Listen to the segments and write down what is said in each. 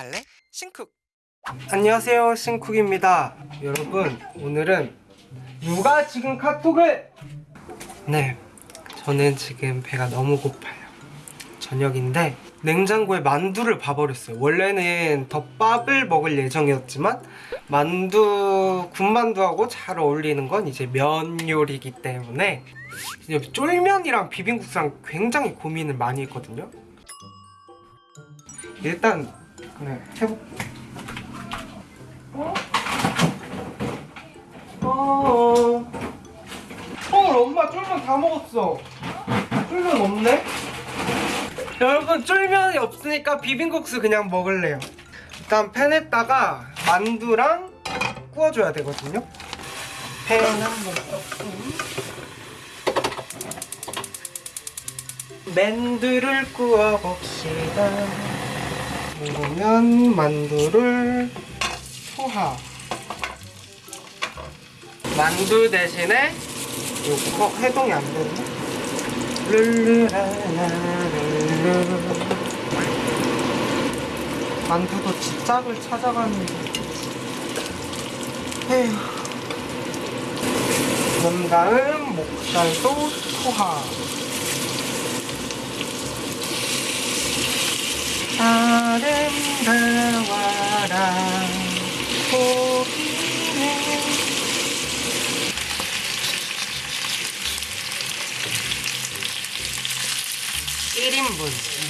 갈래? 신쿡. 안녕하세요 신쿡입니다. 여러분 오늘은 누가 지금 카톡을? 네 저는 지금 배가 너무 고파요. 저녁인데 냉장고에 만두를 봐버렸어요. 원래는 덮밥을 먹을 예정이었지만 만두 군만두하고 잘 어울리는 건 이제 면 요리이기 때문에 쫄면이랑 비빔국수랑 굉장히 고민을 많이 했거든요. 일단 그래 해볼게 어? 어. 헐 엄마 쫄면 다 먹었어. 쫄면 없네? 여러분 쫄면이 없으니까 비빔국수 그냥 먹을래요. 일단 팬에다가 만두랑 구워줘야 되거든요. 팬 한번 만두를 구워봅시다. 그러면 만두를 포하 만두 대신에 요거 어, 해동이 안 되네. 만두도 집짝을 찾아가는데. 에휴. 다음 목살도 포하 아름다워라. 고기는 1인분.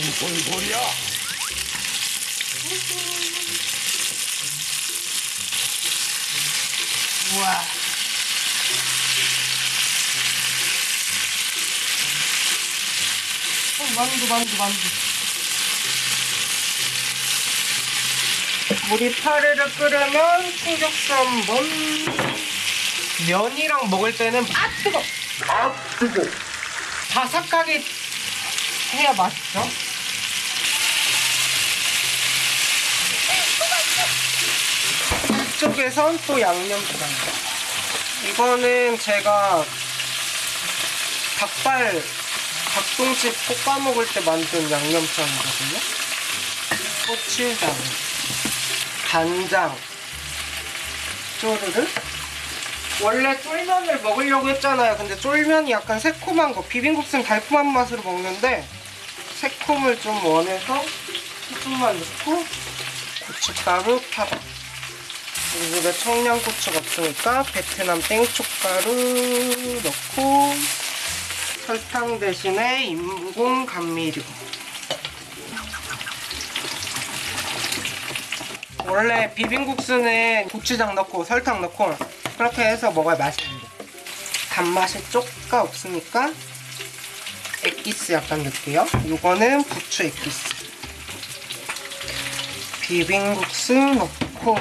무슨 소리야? 우와. 어, 만두 만두 만두 물이 파르르 끓으면 충격수 한번 면이랑 먹을 때는 아 뜨거. 아 뜨거. 바삭하게 해야 맛있죠 이쪽에선 또 양념장 이거는 제가 닭발 닭똥집 볶아 먹을 때 만든 양념장이거든요. 고추장 간장 쪼르르 원래 쫄면을 먹으려고 했잖아요. 근데 쫄면이 약간 새콤한 거 비빔국수는 달콤한 맛으로 먹는데 새콤을 좀 원해서 조금만 넣고 고춧가루 파다 우리 집에 청양고추가 없으니까 베트남 땡초가루 넣고 설탕 대신에 인공 감미료 원래 비빔국수는 고추장 넣고 설탕 넣고 그렇게 해서 먹어야 맛있는데 단맛이 쪼까 없으니까 액기스 약간 넣을게요. 이거는 부추 액기스. 비빔국수 넣고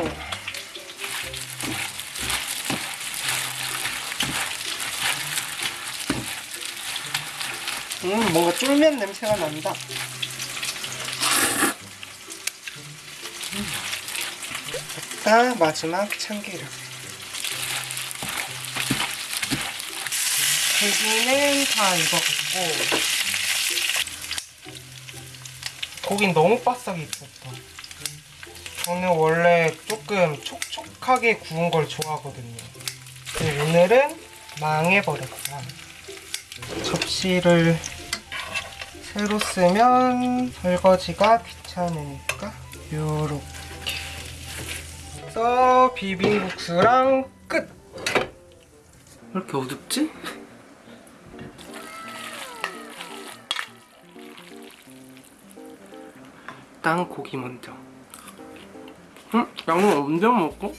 음 뭔가 쫄면 냄새가 난다. 됐 다 마지막 참기름. 고기는 다 익었고. 고긴 너무 바싹 익었다 저는 원래 조금 촉촉하게 구운 걸 좋아하거든요. 오늘은 망해버렸다 접시를 새로 쓰면 설거지가 귀찮으니까 요렇게 해서 비빔국수랑 끝! 왜 이렇게 어둡지? 일단 고기 먼저 응? 양은 언제 먹고?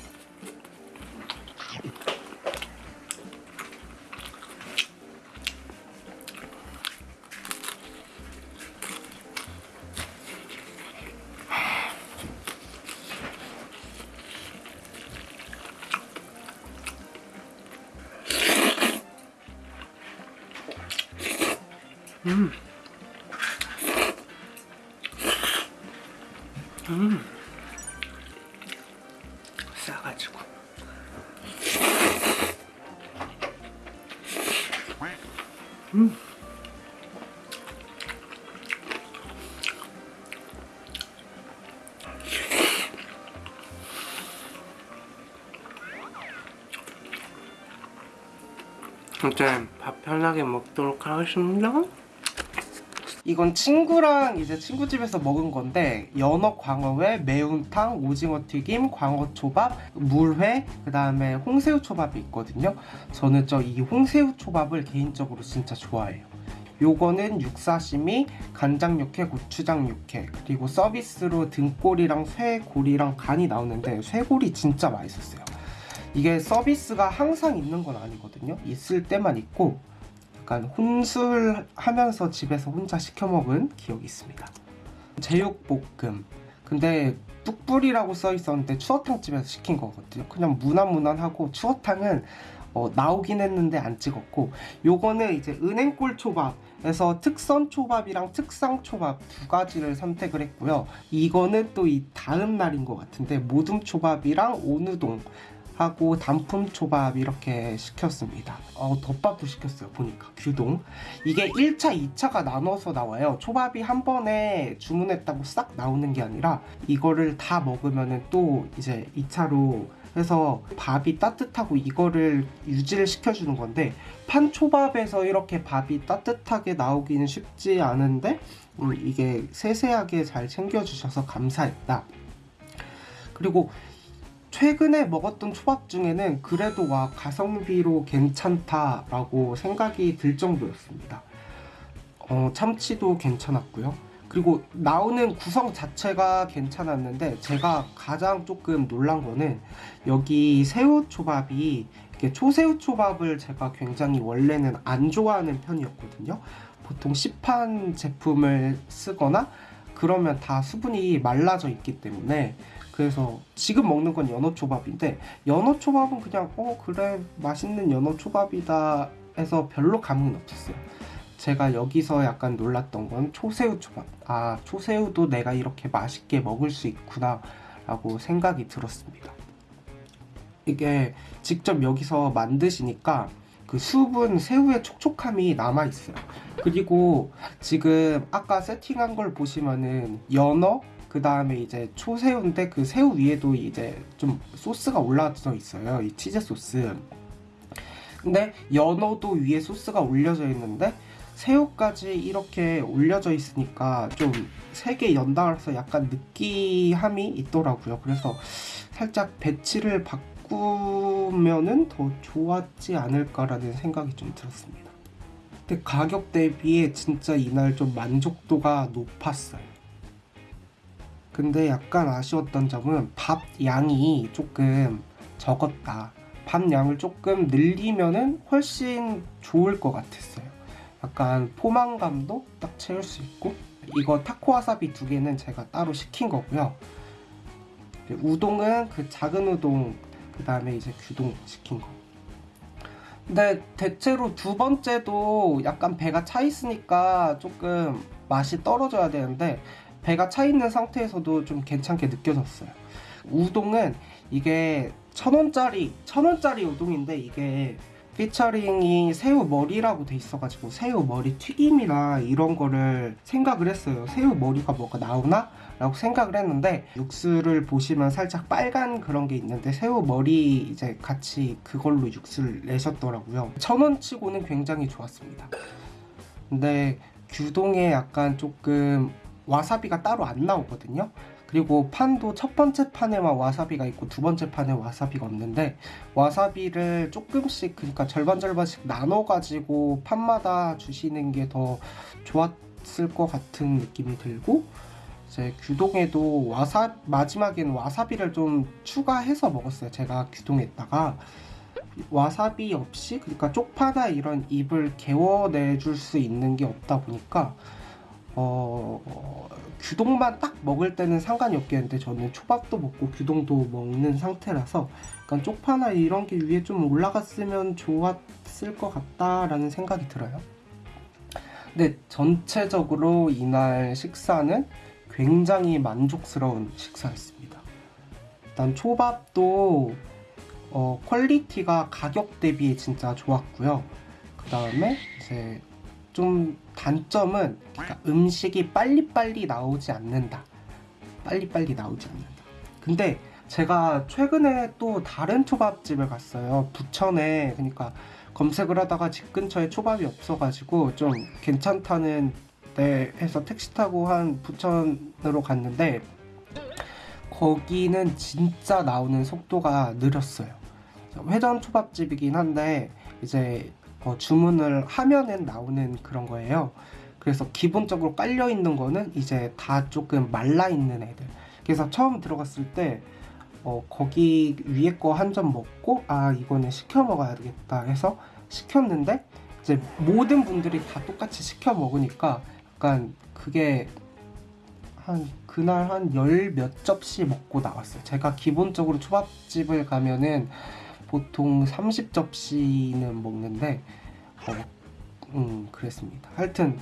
음. 음. 싸가지고. 음. 이제 밥 편하게 먹도록 하겠습니다. 이건 친구랑 이제 친구 집에서 먹은 건데 연어 광어회, 매운탕, 오징어 튀김, 광어 초밥, 물회, 그 다음에 홍새우 초밥이 있거든요. 저는 저 이 홍새우 초밥을 개인적으로 진짜 좋아해요. 요거는 육사시미, 간장 육회, 고추장 육회 그리고 서비스로 등골이랑 쇠골이랑 간이 나오는데 쇠골이 진짜 맛있었어요. 이게 서비스가 항상 있는 건 아니거든요. 있을 때만 있고 약간 혼술 하면서 집에서 혼자 시켜 먹은 기억이 있습니다. 제육볶음. 근데 뚝불이라고 써 있었는데 추어탕 집에서 시킨 거거든요. 그냥 무난무난하고 추어탕은 어, 나오긴 했는데 안 찍었고 요거는 이제 은행골 초밥에서 특선 초밥이랑 특상 초밥 두 가지를 선택을 했고요. 이거는 또 이 다음 날인 것 같은데 모둠 초밥이랑 오누동 하고 단품 초밥 이렇게 시켰습니다. 어, 덮밥도 시켰어요. 보니까 규동. 이게 1차, 2차가 나눠서 나와요. 초밥이 한 번에 주문했다고 싹 나오는 게 아니라 이거를 다 먹으면은 또 이제 2차로 해서 밥이 따뜻하고 이거를 유지를 시켜주는 건데 판초밥에서 이렇게 밥이 따뜻하게 나오기는 쉽지 않은데 음, 이게 세세하게 잘 챙겨주셔서 감사했다. 그리고 최근에 먹었던 초밥 중에는 그래도 와 가성비로 괜찮다라고 생각이 들 정도였습니다. 어, 참치도 괜찮았고요. 그리고 나오는 구성 자체가 괜찮았는데 제가 가장 조금 놀란 거는 여기 새우 초밥이 이렇게 초새우 초밥을 제가 굉장히 원래는 안 좋아하는 편이었거든요. 보통 시판 제품을 쓰거나 그러면 다 수분이 말라져 있기 때문에 그래서 지금 먹는 건 연어 초밥인데 연어 초밥은 그냥 어 그래 맛있는 연어 초밥이다 해서 별로 감흥은 없었어요. 제가 여기서 약간 놀랐던 건 초새우 초밥. 아 초새우도 내가 이렇게 맛있게 먹을 수 있구나 라고 생각이 들었습니다. 이게 직접 여기서 만드시니까 그 수분 새우의 촉촉함이 남아 있어요. 그리고 지금 아까 세팅한 걸 보시면은 연어 그 다음에 이제 초새우인데 그 새우 위에도 이제 좀 소스가 올라져 있어요. 이 치즈 소스. 근데 연어도 위에 소스가 올려져 있는데 새우까지 이렇게 올려져 있으니까 좀세개 연달아서 약간 느끼함이 있더라고요. 그래서 살짝 배치를 바꾸면은 더 좋았지 않을까라는 생각이 좀 들었습니다. 근데 가격 대비에 진짜 이날 좀 만족도가 높았어요. 근데 약간 아쉬웠던 점은 밥 양이 조금 적었다. 밥 양을 조금 늘리면은 훨씬 좋을 것 같았어요. 약간 포만감도 딱 채울 수 있고 이거 타코 와사비 두 개는 제가 따로 시킨 거고요. 우동은 그 작은 우동 그 다음에 이제 규동 시킨 거. 근데 대체로 두 번째도 약간 배가 차 있으니까 조금 맛이 떨어져야 되는데 배가 차 있는 상태에서도 좀 괜찮게 느껴졌어요. 우동은 이게 천 원짜리 천 원짜리 우동인데 이게 피처링이 새우 머리라고 돼 있어가지고 새우 머리 튀김이나 이런 거를 생각을 했어요. 새우 머리가 뭐가 나오나? 라고 생각을 했는데 육수를 보시면 살짝 빨간 그런 게 있는데 새우 머리 이제 같이 그걸로 육수를 내셨더라고요. 천 원치고는 굉장히 좋았습니다. 근데 규동에 약간 조금 와사비가 따로 안 나오거든요. 그리고 판도 첫 번째 판에만 와사비가 있고 두 번째 판에 와사비가 없는데 와사비를 조금씩 그러니까 절반 절반씩 나눠 가지고 판마다 주시는 게 더 좋았을 것 같은 느낌이 들고 이제 규동에도 와사 마지막엔 와사비를 좀 추가해서 먹었어요. 제가 규동에다가 와사비 없이 그러니까 쪽파나 이런 입을 개워내 줄 수 있는 게 없다 보니까 어, 어, 규동만 딱 먹을 때는 상관이 없겠는데 저는 초밥도 먹고 규동도 먹는 상태라서 약간 쪽파나 이런 게 위에 좀 올라갔으면 좋았을 것 같다라는 생각이 들어요. 근데 전체적으로 이날 식사는 굉장히 만족스러운 식사였습니다. 일단 초밥도 어, 퀄리티가 가격 대비 진짜 좋았고요. 그 다음에 이제 좀 단점은 그러니까 음식이 빨리빨리 나오지 않는다. 빨리빨리 나오지 않는다. 근데 제가 최근에 또 다른 초밥집을 갔어요. 부천에 그러니까 검색을 하다가 집 근처에 초밥이 없어가지고 좀 괜찮다는 데에서 택시 타고 한 부천으로 갔는데 거기는 진짜 나오는 속도가 느렸어요. 회전 초밥집이긴 한데 이제 어, 주문을 하면은 나오는 그런 거예요. 그래서 기본적으로 깔려 있는 거는 이제 다 조금 말라 있는 애들. 그래서 처음 들어갔을 때 어, 거기 위에 거 한 점 먹고 아 이거는 시켜 먹어야 되겠다 해서 시켰는데 이제 모든 분들이 다 똑같이 시켜 먹으니까 약간 그게 한 그날 한 열 몇 접시 먹고 나왔어요. 제가 기본적으로 초밥집을 가면은 보통 30접시는 먹는데 어, 음 그랬습니다. 하여튼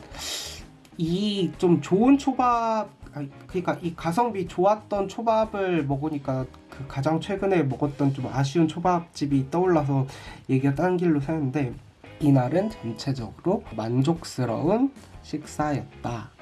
이 좀 좋은 초밥 그러니까 이 가성비 좋았던 초밥을 먹으니까 그 가장 최근에 먹었던 좀 아쉬운 초밥집이 떠올라서 얘기가 딴 길로 새는데 이날은 전체적으로 만족스러운 식사였다.